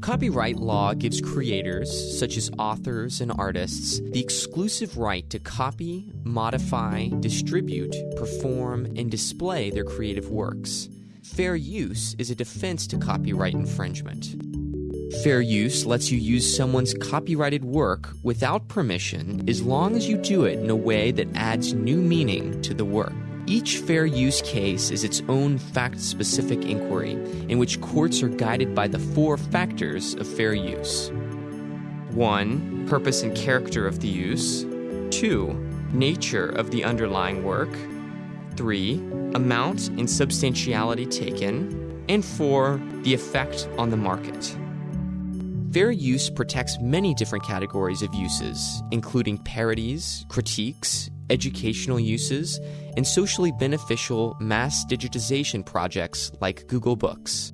Copyright law gives creators, such as authors and artists, the exclusive right to copy, modify, distribute, perform, and display their creative works. Fair use is a defense to copyright infringement. Fair use lets you use someone's copyrighted work without permission as long as you do it in a way that adds new meaning to the work. Each fair use case is its own fact specific inquiry, in which courts are guided by the four factors of fair use 1. Purpose and character of the use, 2. Nature of the underlying work, 3. Amount and substantiality taken, and 4. The effect on the market. Fair use protects many different categories of uses, including parodies, critiques, educational uses, and socially beneficial mass digitization projects like Google Books.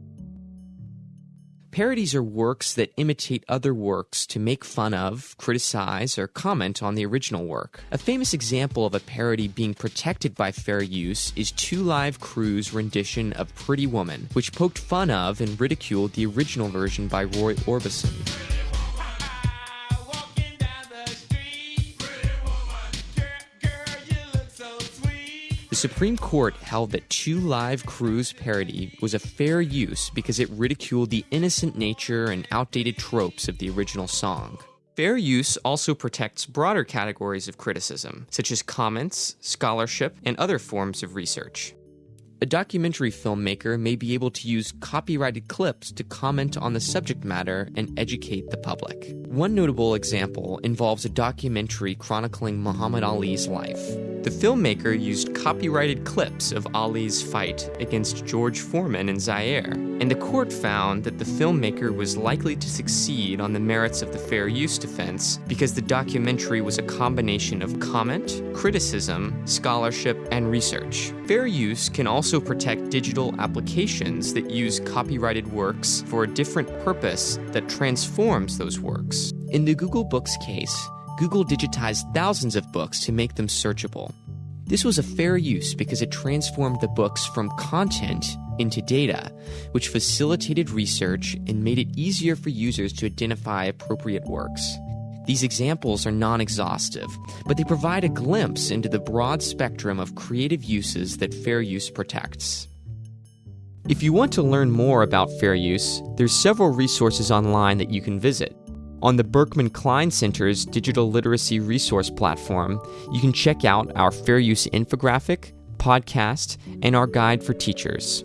Parodies are works that imitate other works to make fun of, criticize, or comment on the original work. A famous example of a parody being protected by fair use is Two Live Crew's rendition of Pretty Woman, which poked fun of and ridiculed the original version by Roy Orbison. Supreme Court held that Two Live Crew's parody was a fair use because it ridiculed the innocent nature and outdated tropes of the original song. Fair use also protects broader categories of criticism, such as comments, scholarship, and other forms of research. A documentary filmmaker may be able to use copyrighted clips to comment on the subject matter and educate the public. One notable example involves a documentary chronicling Muhammad Ali's life. The filmmaker used copyrighted clips of Ali's fight against George Foreman in Zaire, and the court found that the filmmaker was likely to succeed on the merits of the fair use defense because the documentary was a combination of comment, criticism, scholarship, and research. Fair use can also protect digital applications that use copyrighted works for a different purpose that transforms those works. In the Google Books case, Google digitized thousands of books to make them searchable. This was a fair use because it transformed the books from content into data, which facilitated research and made it easier for users to identify appropriate works. These examples are non exhaustive, but they provide a glimpse into the broad spectrum of creative uses that fair use protects. If you want to learn more about fair use, there's several resources online that you can visit. On the Berkman Klein Center's digital literacy resource platform, you can check out our fair use infographic, podcast, and our guide for teachers.